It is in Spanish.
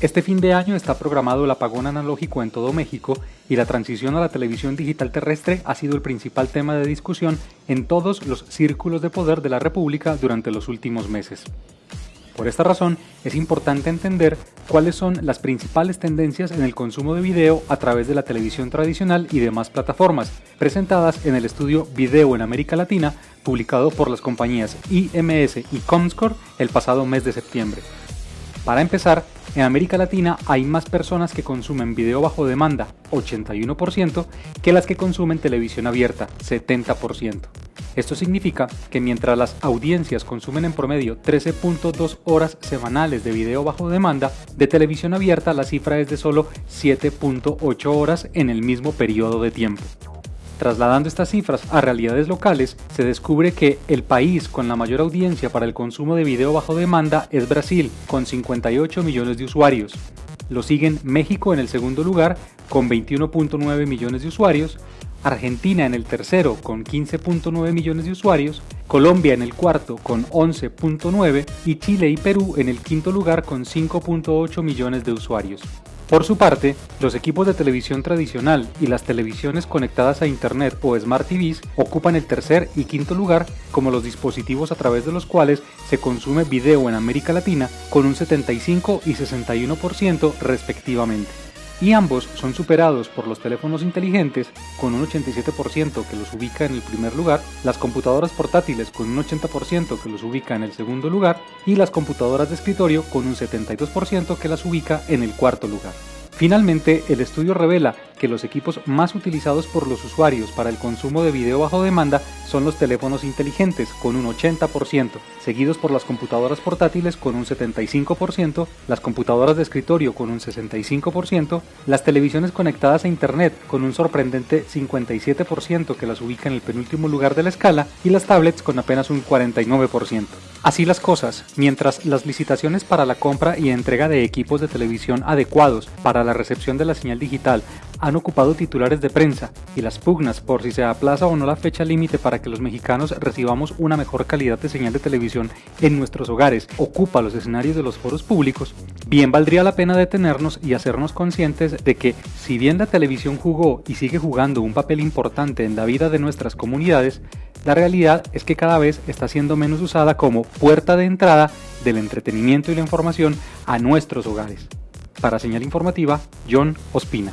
Este fin de año está programado el apagón analógico en todo México y la transición a la televisión digital terrestre ha sido el principal tema de discusión en todos los círculos de poder de la República durante los últimos meses. Por esta razón, es importante entender cuáles son las principales tendencias en el consumo de video a través de la televisión tradicional y demás plataformas, presentadas en el estudio Video en América Latina, publicado por las compañías IMS y Comscore el pasado mes de septiembre. Para empezar, en América Latina hay más personas que consumen video bajo demanda, 81%, que las que consumen televisión abierta, 70%. Esto significa que mientras las audiencias consumen en promedio 13.2 horas semanales de video bajo demanda, de televisión abierta la cifra es de solo 7.8 horas en el mismo periodo de tiempo. Trasladando estas cifras a realidades locales, se descubre que el país con la mayor audiencia para el consumo de video bajo demanda es Brasil, con 58 millones de usuarios. Lo siguen México en el segundo lugar, con 21.9 millones de usuarios, Argentina en el tercero con 15.9 millones de usuarios, Colombia en el cuarto con 11.9 y Chile y Perú en el quinto lugar con 5.8 millones de usuarios. Por su parte, los equipos de televisión tradicional y las televisiones conectadas a Internet o Smart TVs ocupan el tercer y quinto lugar como los dispositivos a través de los cuales se consume video en América Latina con un 75 y 61% respectivamente. Y ambos son superados por los teléfonos inteligentes con un 87% que los ubica en el primer lugar, las computadoras portátiles con un 80% que los ubica en el segundo lugar y las computadoras de escritorio con un 72% que las ubica en el cuarto lugar. Finalmente, el estudio revela que los equipos más utilizados por los usuarios para el consumo de video bajo demanda son los teléfonos inteligentes con un 80%, seguidos por las computadoras portátiles con un 75%, las computadoras de escritorio con un 65%, las televisiones conectadas a Internet con un sorprendente 57% que las ubica en el penúltimo lugar de la escala y las tablets con apenas un 49%. Así las cosas, mientras las licitaciones para la compra y entrega de equipos de televisión adecuados para la recepción de la señal digital han ocupado titulares de prensa y las pugnas por si se aplaza o no la fecha límite para que los mexicanos recibamos una mejor calidad de señal de televisión en nuestros hogares ocupa los escenarios de los foros públicos, bien valdría la pena detenernos y hacernos conscientes de que si bien la televisión jugó y sigue jugando un papel importante en la vida de nuestras comunidades, la realidad es que cada vez está siendo menos usada como puerta de entrada del entretenimiento y la información a nuestros hogares. Para señal informativa, John Ospina.